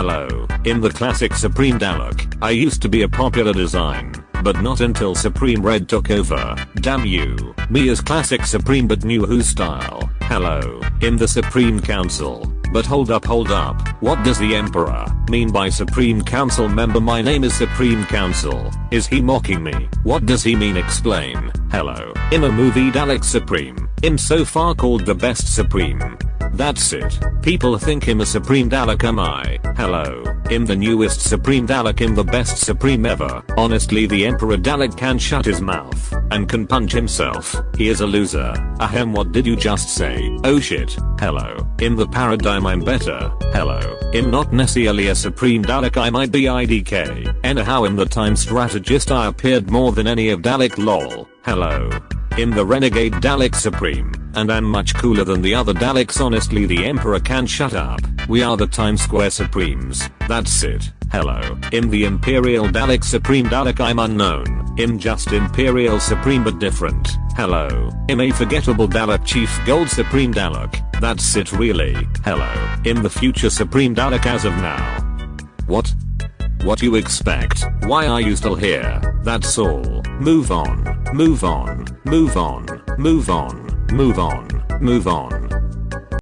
Hello. In the classic Supreme Dalek, I used to be a popular design, but not until Supreme Red took over. Damn you. Me as classic Supreme but new Who style. Hello. In the Supreme Council. But hold up hold up, what does the Emperor mean by Supreme Council member my name is Supreme Council, is he mocking me? What does he mean explain? Hello, in a movie Dalek Supreme, im so far called the best Supreme. That's it. People think him a Supreme Dalek am I? Hello. Im the newest Supreme Dalek im the best Supreme ever. Honestly the Emperor Dalek can shut his mouth and can punch himself. He is a loser. Ahem what did you just say? Oh shit. Hello. In the paradigm I'm better. Hello. Im not necessarily a Supreme Dalek I might be IDK. Anyhow in the time strategist I appeared more than any of Dalek lol. Hello. In the Renegade Dalek Supreme, and I'm much cooler than the other Daleks honestly the Emperor can shut up, we are the Times Square Supremes, that's it, hello. In the Imperial Dalek Supreme Dalek I'm unknown, im just Imperial Supreme but different, hello. Im a forgettable Dalek Chief Gold Supreme Dalek, that's it really, hello. Im the future Supreme Dalek as of now. What? What you expect? Why are you still here? That's all. Move on. Move on. Move on. Move on. Move on. Move on.